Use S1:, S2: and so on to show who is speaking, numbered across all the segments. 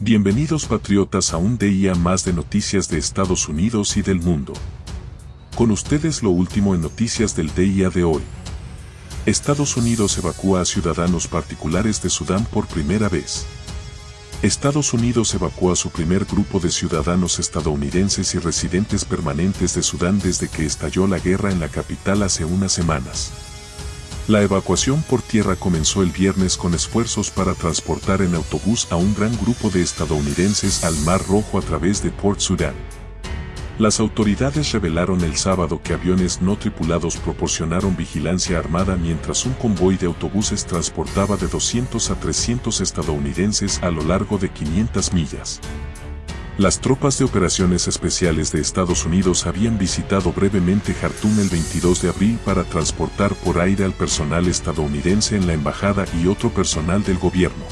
S1: Bienvenidos patriotas a un día más de noticias de Estados Unidos y del mundo. Con ustedes lo último en noticias del día de hoy. Estados Unidos evacúa a ciudadanos particulares de Sudán por primera vez. Estados Unidos evacúa a su primer grupo de ciudadanos estadounidenses y residentes permanentes de Sudán desde que estalló la guerra en la capital hace unas semanas. La evacuación por tierra comenzó el viernes con esfuerzos para transportar en autobús a un gran grupo de estadounidenses al Mar Rojo a través de Port Sudan. Las autoridades revelaron el sábado que aviones no tripulados proporcionaron vigilancia armada mientras un convoy de autobuses transportaba de 200 a 300 estadounidenses a lo largo de 500 millas. Las tropas de operaciones especiales de Estados Unidos habían visitado brevemente Jartum el 22 de abril para transportar por aire al personal estadounidense en la embajada y otro personal del gobierno.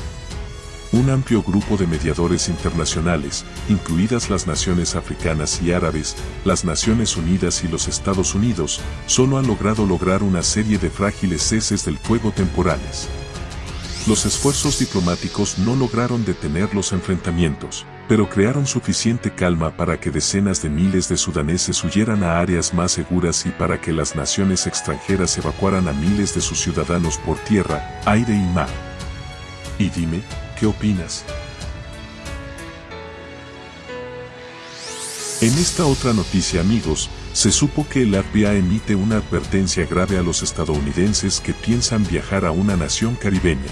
S1: Un amplio grupo de mediadores internacionales, incluidas las naciones africanas y árabes, las Naciones Unidas y los Estados Unidos, solo han logrado lograr una serie de frágiles ceses del fuego temporales. Los esfuerzos diplomáticos no lograron detener los enfrentamientos pero crearon suficiente calma para que decenas de miles de sudaneses huyeran a áreas más seguras y para que las naciones extranjeras evacuaran a miles de sus ciudadanos por tierra, aire y mar. Y dime, ¿qué opinas? En esta otra noticia amigos, se supo que el FBI emite una advertencia grave a los estadounidenses que piensan viajar a una nación caribeña.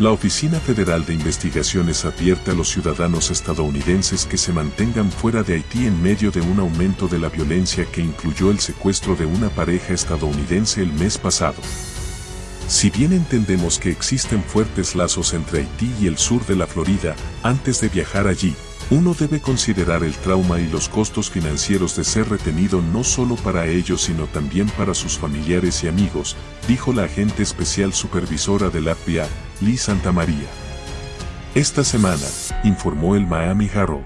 S1: La Oficina Federal de Investigaciones advierte a los ciudadanos estadounidenses que se mantengan fuera de Haití en medio de un aumento de la violencia que incluyó el secuestro de una pareja estadounidense el mes pasado. Si bien entendemos que existen fuertes lazos entre Haití y el sur de la Florida, antes de viajar allí, uno debe considerar el trauma y los costos financieros de ser retenido no solo para ellos sino también para sus familiares y amigos, dijo la agente especial supervisora del FBI, Lee Santamaría. Esta semana, informó el Miami Herald.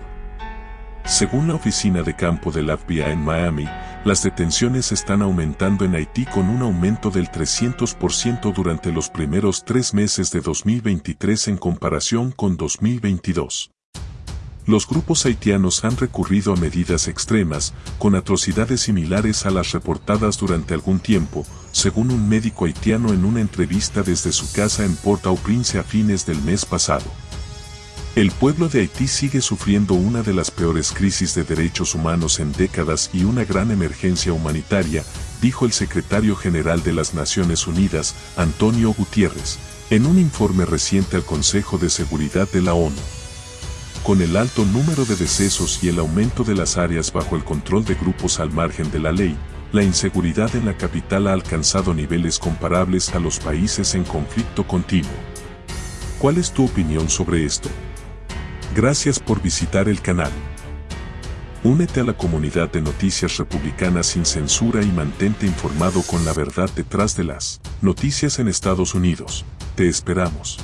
S1: Según la oficina de campo del FBI en Miami, las detenciones están aumentando en Haití con un aumento del 300% durante los primeros tres meses de 2023 en comparación con 2022. Los grupos haitianos han recurrido a medidas extremas, con atrocidades similares a las reportadas durante algún tiempo, según un médico haitiano en una entrevista desde su casa en Port-au-Prince a fines del mes pasado. El pueblo de Haití sigue sufriendo una de las peores crisis de derechos humanos en décadas y una gran emergencia humanitaria, dijo el secretario general de las Naciones Unidas, Antonio Gutiérrez, en un informe reciente al Consejo de Seguridad de la ONU. Con el alto número de decesos y el aumento de las áreas bajo el control de grupos al margen de la ley, la inseguridad en la capital ha alcanzado niveles comparables a los países en conflicto continuo. ¿Cuál es tu opinión sobre esto? Gracias por visitar el canal. Únete a la comunidad de noticias republicanas sin censura y mantente informado con la verdad detrás de las noticias en Estados Unidos. Te esperamos.